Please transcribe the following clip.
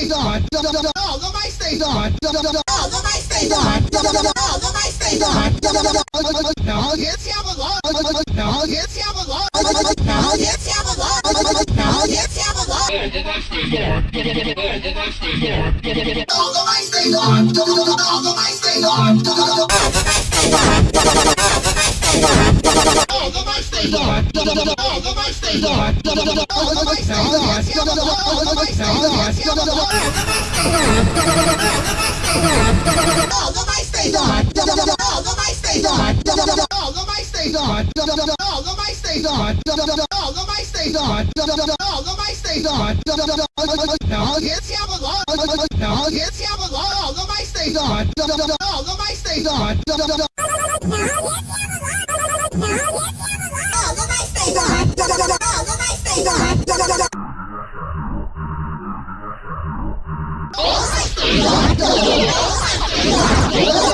stays on. All the mic stays on. All the mic stays on. All the mic stays on. Lot. Now hits have a lot. The mic stays on. All the mic stays on. All the mic stays on. All the mic stays on. All the mic stays on. All the mic stays on. Have a lot. All the mic stays on. Have a lot. All the mic stays on. All the mic stays on. All the mic stays on. All the mic stays on. All the mic stays on. All the mic stays on. Now hits have a lot. Now hits have a lot. All the mic stays on. All the mic stays on. All the mic stays on.